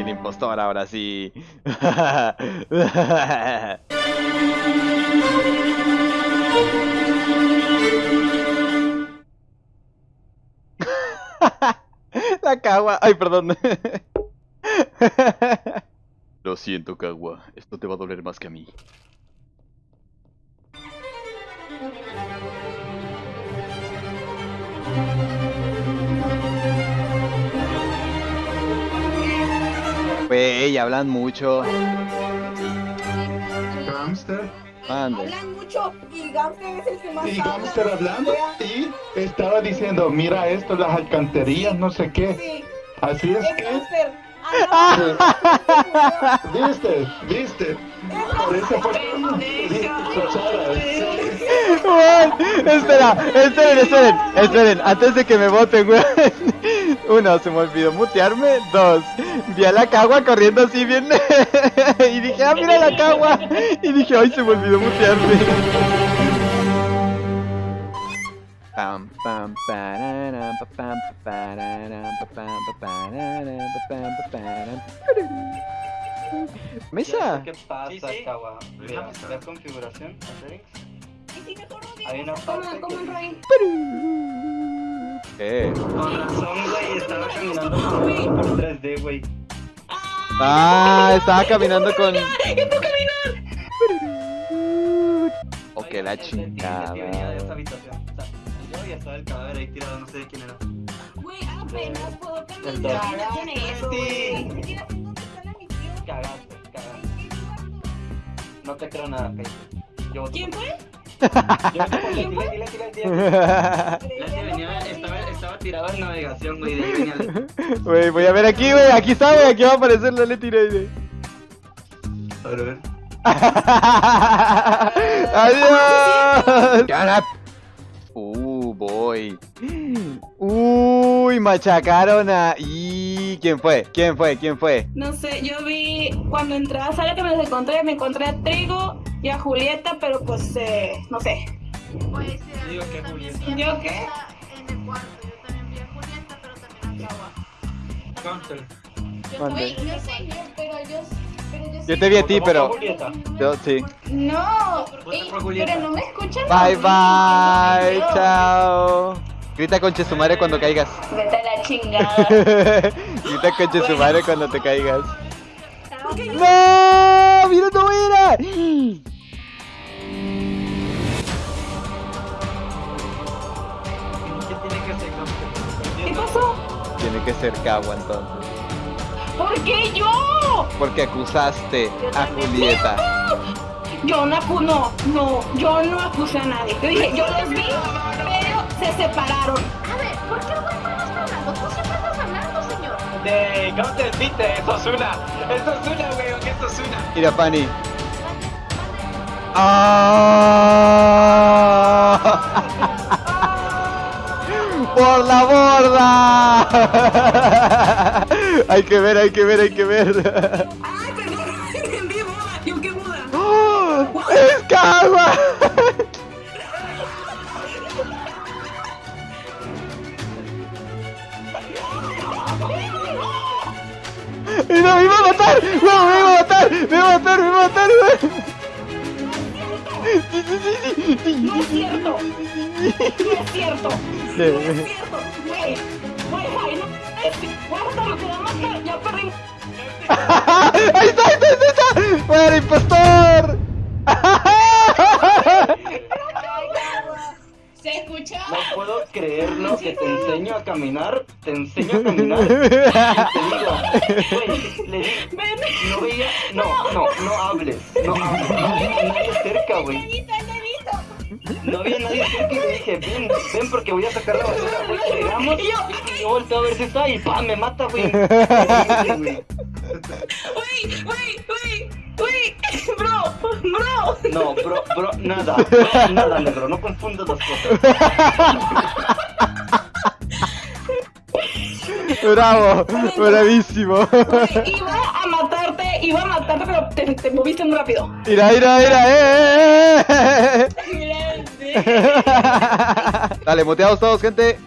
el impostor ahora sí. La cagua. Ay, perdón. Lo siento, Cagua. Esto te va a doler más que a mí. Wey, hablan mucho. Hamster. Mande. Hablan mucho y Gamster es el que más Y habla. Hamster hablando y estaba diciendo, mira esto, las alcantarillas, no sé qué. Sí, Así es es que, Gamster. Ah, viste, viste. Por eso fue. Wey, espera, esperen, esperen, esperen, antes de que me voten, güey. Uno, se me olvidó mutearme. Dos, vi a la cagua corriendo así bien. y dije, ah, mira la cagua. Y dije, ay, se me olvidó mutearme. Pam, pam, pararam, pa, pam, pa, pararam, pa, pam, pa, pararam, pa, pam, pa, pararam. Mesa. ¿Qué pasa. ¿Qué? Con razón, güey, estaba caminando por 3D, güey. Ah, estaba caminando con. Ok, la chingada. yo ya estaba el cadáver ahí tirado, no sé de quién era. Güey, apenas puedo caminar. dos. ¿Qué tiene eso, güey? Cagaste, cagaste. No te creo nada, voto ¿Quién fue? Yo estaba, tirado en navegación, güey, de ahí venía Leti. Wey, voy a ver aquí, wey. Aquí está, wey. Aquí va a aparecer la Leti Reide. A ver, a ver. Adiós. Uh, boy. Uy, machacaron a. ¿Y quién fue? ¿Quién fue? ¿Quién fue? No sé, yo vi cuando entré a la que me los encontré, me encontré a Trigo y a Julieta, pero pues eh, no sé. Ser. Digo yo que también Julieta. vi a ¿Yo qué? Julieta En el cuarto, yo también vi a Julieta, pero también a Kawa. Counter. Yo a yo sé, Julieta. pero yo, pero yo Yo sí- te vi a ti, pero. Julieta. Yo sí. No, ey, pero no me escuchan. Bye, bye. no, Chao. Grita conche su madre cuando caigas. Vete a la chingada. Grita conche su madre cuando te caigas. ¡No! ¡Mira, no era! Que ser Kawa entonces. ¿Por qué yo? Porque acusaste a Julieta. Yo no acu no, no, yo no acusé a nadie. Yo dije, yo los vi, pero se separaron. A ver, ¿por qué güey no está hablando? Tú siempre estás hablando, señor. De Counter viste, eso es una. Eso es una, weón, eso es una. Mira, mande. ¡Ah! ¡Por la borda! hay que ver, hay que ver, hay que ver. Ay, perdón, entendí boda. ¿Yo qué boda? ¡Oh! ¡No, me iba a matar! ¡No, me iba a matar! ¡Me iba a matar! ¡Me iba a matar! No es cierto. No es cierto. No es cierto. Güey, güey, güey, no es cierto. Guarda lo que va a matar. Ya perdí. ¡Ahí está, ahí está, ahí está! ¡Fuera, impostor! ¿Se escucha? No puedo creerlo que te enseño a caminar, te enseño a caminar. y te digo, güey, le digo, no veía, no, no, no hables, no hables, no nadie cerca, güey. No había nadie cerca y le dije, ven, ven porque voy a sacar la basura, güey. Llegamos y yo volteo a ver si está y ¡pam! me mata, güey. Güey. Uy, uy, uy. Bro, bro. No, bro, bro, nada, bro, nada, negro, no confundas las cosas. ¡Bravo! ¡Bravísimo! Güey, iba a matarte, iba a matarte, pero te, te moviste muy rápido. ¡Mira, mira, mira! ¡Eh! eh, eh! Dale, muteados todos, gente.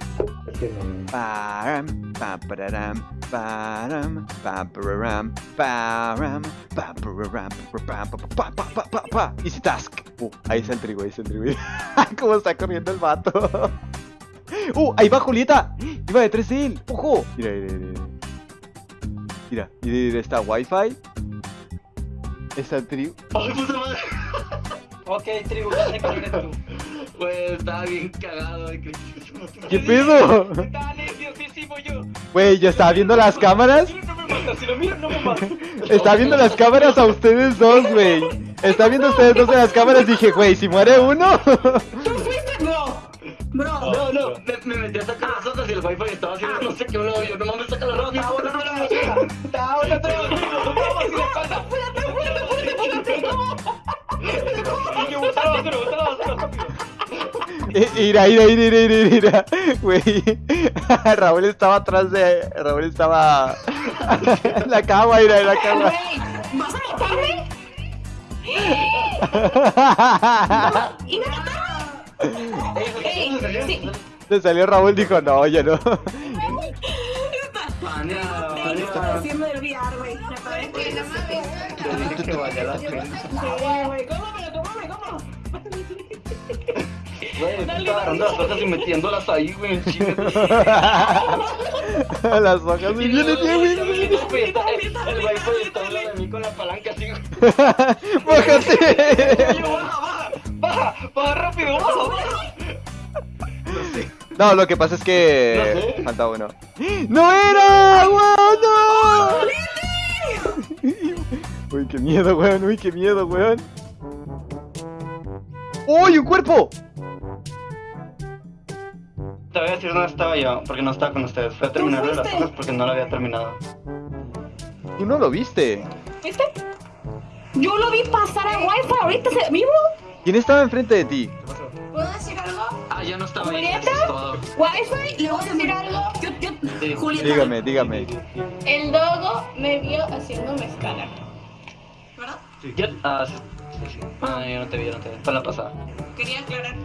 Easy task. Uh, ahí está el trigo, ahí está el trigo. Cómo está corriendo el vato. Uh, ahí va Julieta. Iba de 3 él. Ojo. Mira, mira, mira. Mira, mira, mira, está wifi. Está trigo. ¡Ay, puta madre! Ok, tribu, quién eres tú. Güey, estaba bien cagado. que- ¿Qué pedo? Está nerviosísimo yo. Güey, yo estaba viendo las cámaras. No me mata, si lo miro no me mata. Estaba viendo las cámaras a ustedes dos, güey. Estaba viendo a ustedes dos en las cámaras. Dije, güey, si muere uno. ¿Tú fuiste? No. Bro. No, no, me, me metí a sacar las hojas y el wifi estaba haciendo no sé qué, no, yo no mames, saca la rápido. Está una. Vamos, y la espalda. Y yo, botar la basura, botar la basura, rápido. Ira, ira, ira, ira, ira, ira. Güey. Raúl estaba atrás de. Raúl estaba. en la cama, ira, en la cama. ¿vas a matarme? ¿Y me mataron? Ey, sí. Le salió Raúl, dijo, no, ya no. Güey. Me parece que no mames. Te dije que valía la pena. Sí, güey. Cómame, cómame, cómame. Güey, me estaba agarrando las hojas y metiéndolas ahí, güey, en chinga. Las hojas. Y viene bien, güey. viene bien. Güey, está- El wifi está al lado de mí con la palanca así, güey. Bájate. Baja, baja, baja, baja rápido, baja, baja. No, lo que pasa es que. No sé. Falta uno. ¡No era! ¡Wow, no! Uy, qué miedo, weón. Uy, qué miedo, weón. ¡Uy, un cuerpo! Te voy a decir dónde estaba yo, porque no estaba con ustedes. Fui a terminar de las hojas porque no lo había terminado. Tú no lo viste. ¿Viste? Yo lo vi pasar a Wi-Fi ahorita se- vivo. ¿Quién estaba enfrente de ti? ¿Puedo decir algo? Ah, ya no estaba ahí, ¿Julieta? Wi-Fi. ¿Le voy a decir algo? Yo, yo, Sí. Julieta. Dígame, dígame. El dogo me vio haciéndome escalar. ¿Verdad? Ah, sí, sí, sí. Ah, yo no te vi, yo no te vi. Fue la pasada. Quería aclarar.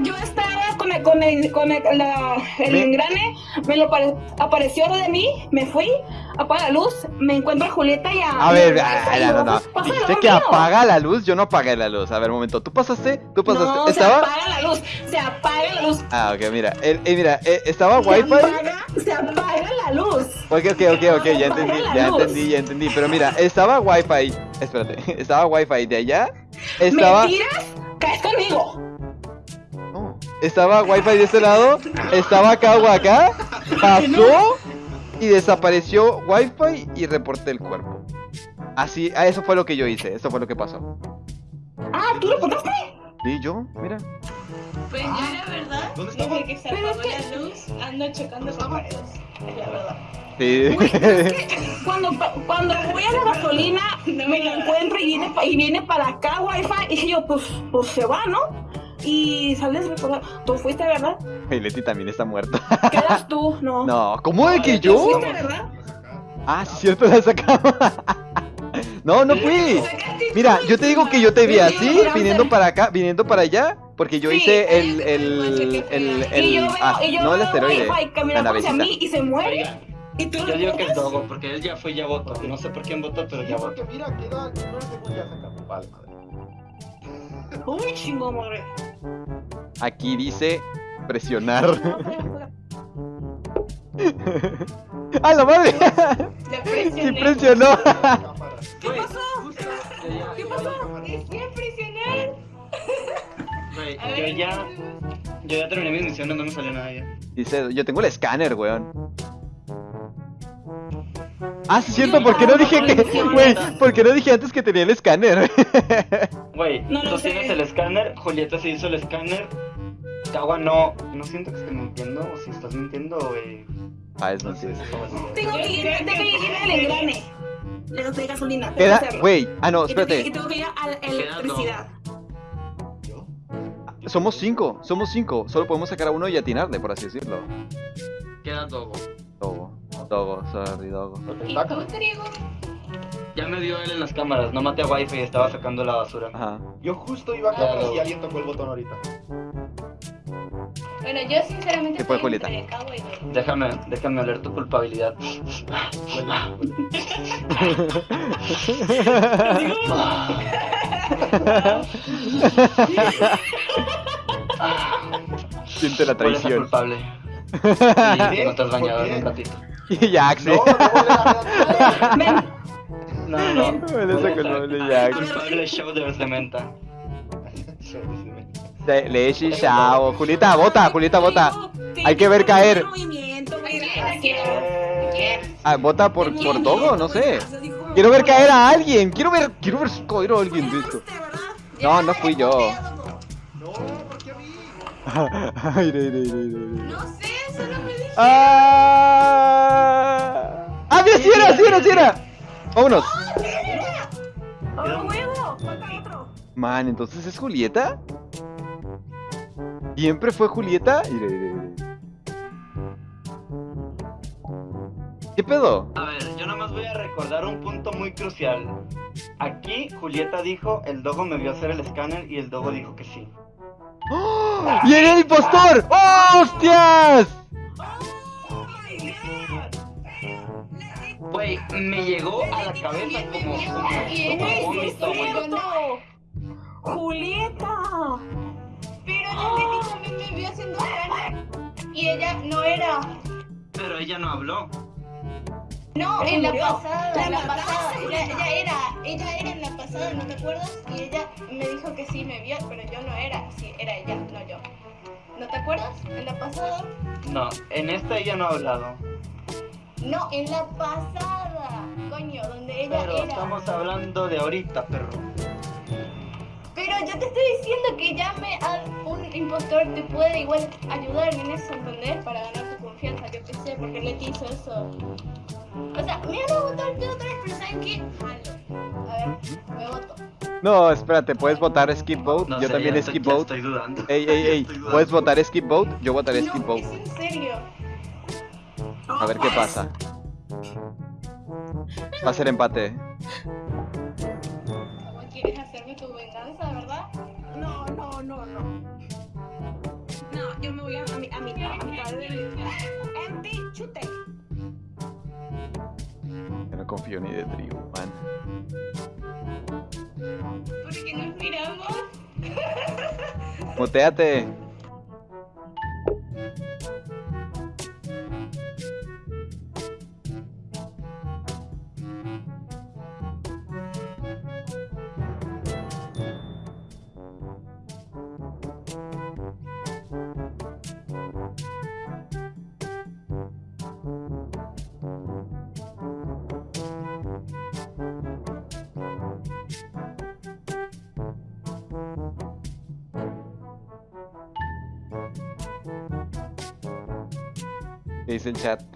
Yo estaba con el, con el, con el, la- el Me- engrane, me lo pare- apareció de mí, me fui, apaga la luz, me encuentro a Julieta y a... A ver, a- ah, no, no, no. pasa de Dijiste que mío. apaga la luz. Yo no apagué la luz. A ver, un momento. ¿Tú pasaste? ¿Tú pasaste? No, se ¿Estaba? apaga la luz, se apaga la luz. Ah, ok, mira. Eh, eh, mira, eh, ¿estaba Se Wi-Fi? Se apaga la luz. Ok, ok, ok, ok, ya entendí, ya luz. entendí, ya entendí. Pero mira, estaba Wi-Fi. Espérate, estaba Wi-Fi de allá. Estaba. ¿Me tiras? Caes conmigo. No, estaba Wi-Fi de este lado. Estaba Kawa acá. Pasó y desapareció Wi-Fi y reporté el cuerpo. Así, ah, eso fue lo que yo hice. Eso fue lo que pasó. Ah, ¿tú lo contaste? ¿Y yo? Mira. Pues yo la verdad, desde que se Pero apagó es la luz, ando chocando con paredes. Es la verdad. Sí. Cuando, cuando voy a la gasolina, me lo encuentro y viene, pa- y viene para acá Wi-Fi. Y dije yo, pues, pues se va, ¿no? Y sales recordar, tú fuiste, ¿verdad? Y Leti también está muerta. Quedas tú, no. No, ¿cómo de que ¿Tú yo? fuiste, verdad? Ah, sí, cierto, la sacamos. No, no fui. Mira, yo te digo que yo te vi así, viniendo para acá, viniendo para allá, porque yo hice el, el, el, el, ah, no el asteroide, la caminando hacia navecita. mí y se muere. Y tú Yo lo digo que es. Dogo, porque él ya fue y ya votó. No sé por quién votó, pero ya votó. mira, queda 9 segundos ya sacamos. Vale, madre. Uy, chingo, madre. Aquí dice presionar. ¡Ah, la madre! Le Sí presioné. presionó. ¿Qué pasó? ¿Qué pasó? A presionar. Güey, A yo ya, yo ya terminé mis misiones, no me salió nada ya. Dice, yo tengo el escáner, weón. Ah, sí, cierto, ¿por qué no dije que, güey, por qué no dije antes que tenía el escáner? Güey, No lo tú sé. tienes el escáner, Julieta se hizo el escáner. Kawa no, no siento que esté mintiendo, o si estás mintiendo, güey. Ah, es mentira. Tengo que ir, tengo que ir al engrane. Le doy gasolina. Queda, güey, ah no, tengo que- Y espérate. tengo que ir a la electricidad. Somos cinco, somos cinco. Solo podemos sacar a uno y atinarle, por así decirlo. Queda Dogo. Dogo, Dogo, sorry, Dogo. ¿Y tú, Trigo? Ya me dio él en las cámaras, no maté a Wi-Fi y estaba sacando la basura. Ajá. Yo justo iba a cámaras y alguien tocó el botón ahorita. Bueno, yo sinceramente ¿Qué fue, estoy Julieta? entre Cabo y Dodo. Déjame, déjame oler tu culpabilidad. Siente la Hueles traición. culpable. Y no te has bañado ¿Por en un ratito. Y Jax, sí. No, no, no, No, no, no. Hueles a culpable, Jax. Culpable shoulder de menta. Le- Leche Shao. Julieta, vota, Julieta, vota. Sí, Hay que ver caer. Ah, vota por, por. Dogo, no sé. Como- Quiero ver caer a alguien. Quiero ver, quiero ver caer a alguien de. No, no fui yo. No, ¿por qué a mí? No sé, solo me dije. Ah, ah, mira, sí era, sí era, sí era. Vámonos. ¡Oh, huevo! Falta otro. Man, entonces es Julieta. Siempre fue Julieta. ¿Qué pedo? A ver, yo nada más voy a recordar un punto muy crucial. Aquí Julieta dijo, el dogo me vio hacer el escáner y el dogo dijo que sí. ¡Oh! ¡Y era el impostor! ¡Oh, ¡Hostias! Güey, me llegó a la cabeza como, como, es vómito. Julieta. Pero me vio haciendo escáner. Y ella no era. Pero ella no habló. No, en la pasada, La en la pasada. Ella, era, ella era en la pasada, ¿no te acuerdas? Y ella me dijo que sí me vio, pero yo no era. Sí, era ella, no yo. ¿No te acuerdas? En la pasada. No, en esta ella no ha hablado. No, en la pasada. Coño, donde ella Pero era. estamos hablando de ahorita, perro. Pero yo te estoy diciendo que llame a un impostor te puede igual ayudar en eso, ¿entendés? Para ganar tu confianza, yo qué sé, porque Leti hizo eso. O sea, me van a votar yo otra vez, pero ¿saben qué? A ver, me voto. No, espérate, ¿puedes votar skip vote? No Yo sé, también ya estoy- skip ya vote. Estoy dudando. Ey, ey, ey. ¿puedes votar skip vote? Yo votaré skip vote. es en serio. A ver qué pasa. Va a ser empate. Ni de trigo, man. Porque nos miramos. Moteate. ¿Qué dice el chat?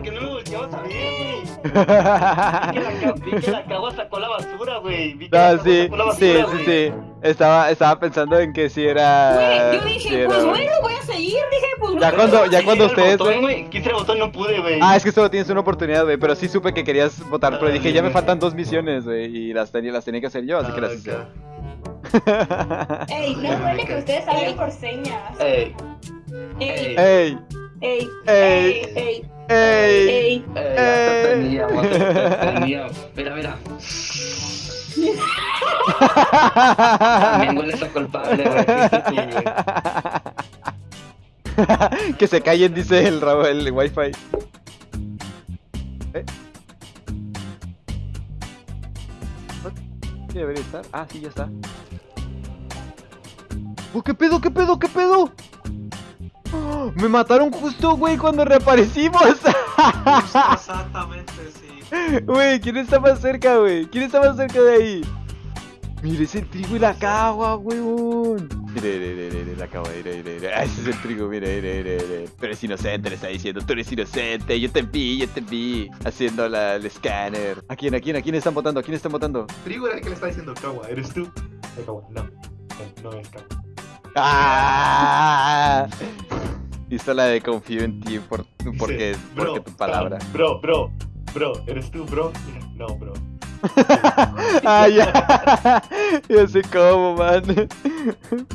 ¿Por qué no me volteabas a ver, güey? Vi que la, ca- vi que la cagua sacó la basura, güey. Vi que la No, cagua sí, sacó la sí, basura, sí, güey. sí. Estaba, estaba pensando en que si era. Güey, yo si dije, era- pues bueno, voy a seguir. Dije, pues Ya bueno. cuando, ya cuando Quise el ustedes. botón, güey. Quise el botón, no pude, güey. Ah, es que solo tienes una oportunidad, güey. Pero sí supe que querías votar. Pero dije, ya me güey. faltan dos misiones, güey. Y las tenía, las tenía que hacer yo, así que las hice. Ah, Ey, no duele que ustedes hablen por señas. Ey, Ey, ¡Ey! Ey, ¡Ey! ey, ¡Ey! ey. Mira, mira. También hueles a culpable, güey. Que se callen, dice el, rabo- el wifi. ¿Eh? ¿Sí debería estar? Ah, sí, ya está. Oh, ¿qué pedo, qué pedo, qué pedo? ¡Oh! Me mataron justo, güey, cuando reaparecimos. Exactamente, sí. Güey, ¿quién está más cerca, güey? ¿Quién está más cerca de ahí? Mire, es el trigo y la cagua, weón. Mire, mire, mire, mire, la cagua, mire, mire, mire. Ah, ese es el trigo, mire, mire, mire, mire. Tú eres inocente, le está diciendo. Tú eres inocente. Yo te vi, yo te vi. Haciendo la, el escáner. ¿A quién, a quién, a quién están votando? ¿A quién están votando? Trigo era el que le está diciendo Kawa, ¿eres tú? No. No, no es Kawa. ¡Ah! Hizo la de confío en ti por, porque, bro, porque tu palabra. Bro, bro, bro, ¿eres tú, bro? No, bro. Ah, ya. Ya sé cómo, man.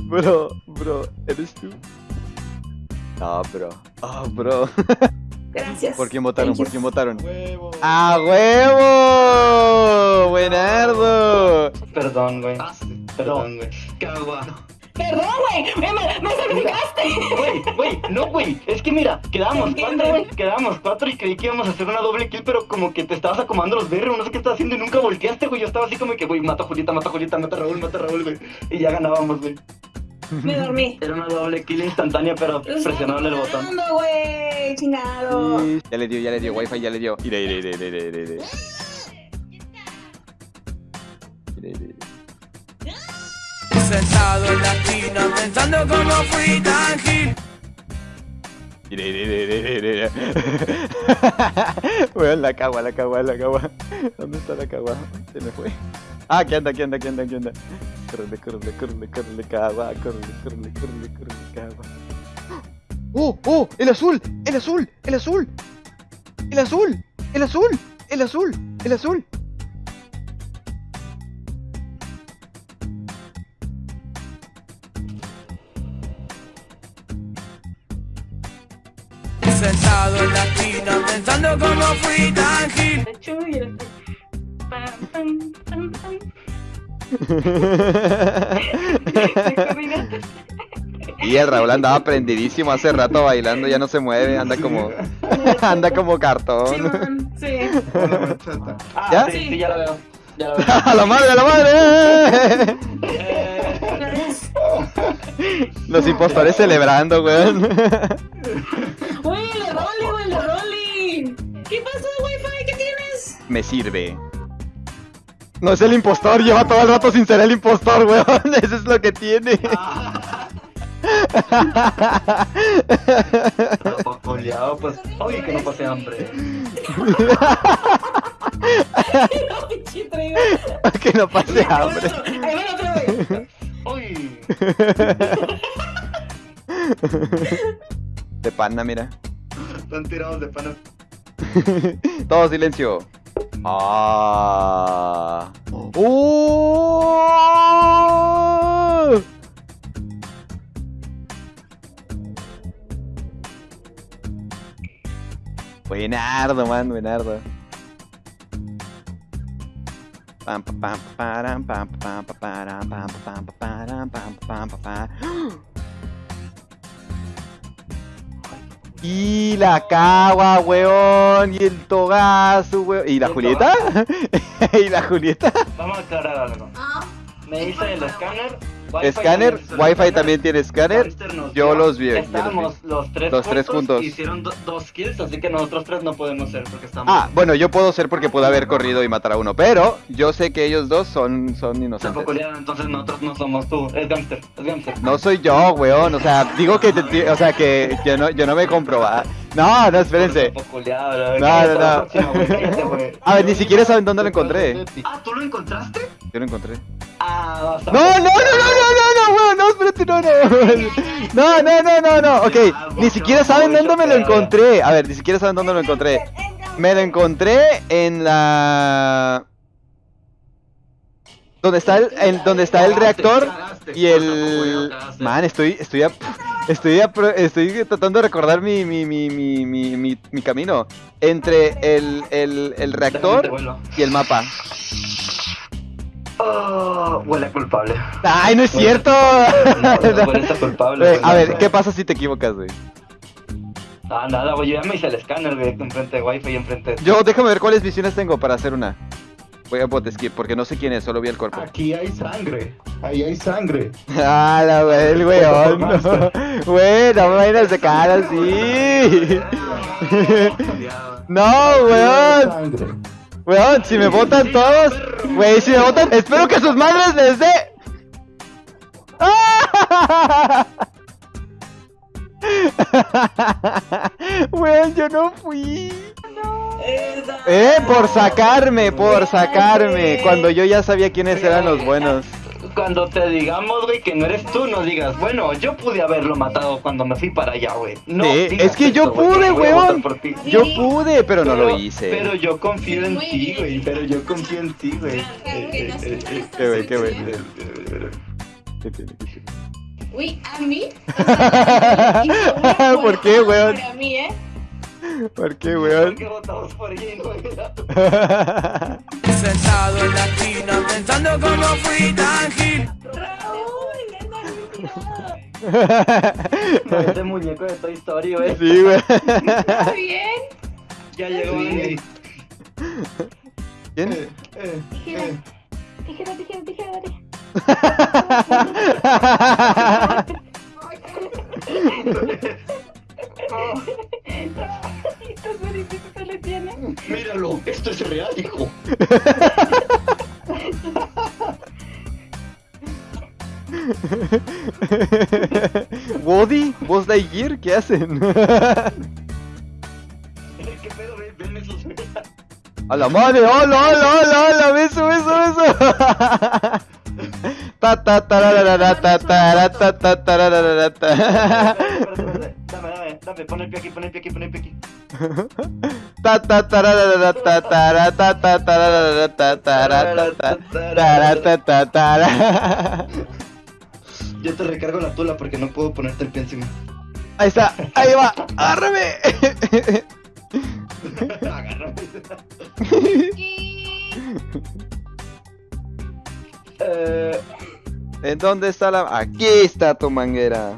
Bro, bro, ¿eres tú? No, bro. Oh, bro. Gracias. ¿Por quién votaron? Thank you. ¿Por quién votaron? ¡Huevo! ¡A huevo! ¡Buenardo! Perdón, güey. Ah, sí. Perdón, güey. Cagua. Perdón, güey. Me, me, me sacrificaste. Güey, güey, no, güey. Es que mira, quedamos Entiende. cuatro, güey. Quedamos cuatro y creí que íbamos a hacer una doble kill, pero como que te estabas acomodando los berros, no sé qué estabas haciendo y nunca volteaste, güey. Yo estaba así como que, güey, mata a Julieta, mata a Julieta, mata a Raúl, mata a Raúl, güey. Y ya ganábamos, güey. Me dormí. Era una doble kill instantánea, pero presionable el botón. Güey. Chingado. Sí, Ya le dio, ya le dio, wifi ya le dio. Ire, ire, ire, ire, ire, Sentado en la esquina pensando cómo fui tan gil. Weón, la cagua, la cagua, la cagua. ¿Dónde está la cagua? Se me fue. Ah, aquí anda, aquí anda, aquí anda, aquí anda. Córrele, córrele, córrele, córrele, cagua. Córrele, córrele, córrele, córrele, cagua. ¡Oh, oh! ¡El azul! ¡El azul! ¡El azul! ¡El azul! ¡El azul! ¡El azul! ¡El azul! Sentado en la esquina pensando cómo fui tan gil. Y el Raúl andaba prendidísimo hace rato bailando, ya no se mueve, anda como anda como Sí, cartón. man. Sí. Bachata. Ah, ¿Ya? sí, sí, ya la veo. Ya la veo. ¡A la madre, a la madre! Los impostores celebrando, weón. Me sirve. No es el impostor, lleva todo el rato sin ser el impostor, weón. Eso es lo que tiene. Oleado, pues. Oye, que no pase hambre. Que no pase hambre. Ahí va otra vez. Uy. De pana, mira. Están tirados de pana. Todo silencio. Ah. ¡Oh! Buenardo, man, buenardo. Pam, pa, pam, pa, param, pam, pa, pam, pa, param, pam, pa, pam, pa, param, pam, pa, pam, Y la cagua, weón. Y el togazo, weón. ¿Y la ¿Y el Julieta? ¿Y la Julieta? Vamos a aclarar algo. Ah, Me hice el escáner. Escáner, Wi-Fi también tiene escáner. Yo los vi. Estábamos los tres Los tres juntos. Hicieron do- dos kills, así que nosotros tres no podemos ser porque estamos. Ah, bueno, yo puedo ser porque pude haber corrido y matar a uno, pero yo sé que ellos dos son, son inocentes. Entonces nosotros no somos tú. Es Gamster, es Gamster. No soy yo, weón. O sea, digo que, te- o sea, que yo no, yo no me. No, no, espérense. No, no, no. A ver, ni siquiera saben dónde lo encontré. Ah, ¿tú lo encontraste? Yo lo encontré. Ah, No, no, no, no, no, no, no, weón, no, espérate, no, no. No, no, no, no, no. Ok, ni siquiera saben dónde me lo encontré. A ver, ni siquiera saben dónde lo encontré. Me lo encontré en la. Donde está el, en- donde está el reactor y el. Man, estoy, estoy, a- estoy, estoy tratando de recordar mi, mi, mi, mi, mi, mi, mi camino entre el, el, el reactor y el mapa. Oh, huele culpable. Ay, no es cierto. No, no, huele culpable. A ver, ¿qué pasa si te equivocas, güey? Ah, nada, güey, yo ya me hice el escáner, güey, enfrente de Wi-Fi y enfrente de... Yo, déjame ver cuáles misiones tengo para hacer una. Voy a bot skip porque no sé quién es, solo vi el cuerpo. Aquí hay sangre. Ahí hay sangre. Ah, la wey, el weón, no. Güey, no me vayan a sacar así. No, weón. Weón, si me votan todos. Güey, si me votan. Espero que sus madres les dé. Weón, yo no fui. Esa- Eh, por sacarme, por sacarme. Cuando yo ya sabía quiénes eran los buenos. Cuando te digamos, güey, que no eres tú, no digas, bueno, yo pude haberlo matado cuando me fui para allá, güey. No, Sí, digas es que yo güey, pude, weón. ti. Yo pude, pero no lo hice. Pero yo confío en ti, güey. Pero yo confío en ti, güey. Qué güey, qué güey. Uy, a mí. O sea, ¿Por qué, weón? Para mí, ¿eh? ¿Por qué, ¿Por weón? qué votamos por no era? Sentado en la esquina pensando cómo fui tan gil. Parece muñeco de Toy Story. Sí, güey. ¿Está bien? Ya llegó Andy. ¿Quién? Eh, eh, eh. Tijera, tijera, tijera, tijera. Le. Míralo, esto es real, hijo. ¿Woody? ¿Buzz Lightyear? ¿Qué hacen? ¿Qué pedo, güey? Ven esos. ¡A la madre! ¡Hola, hola, hola, hola! ¡Beso, beso, beso! Ta ta tararara, ta tara, ta ta tararara, ta. Dame, dame, dame, pon el pie aquí, pon el pie aquí, pon el pie aquí. Ta ta ta ta ta ta tara, ta ta, tara, ta ta tara. Yo te recargo la tula porque no puedo ponerte el pie encima. Ahí está, ahí va, agárrame. Agárrame. Eh, ¿En dónde está la...? Aquí está tu manguera.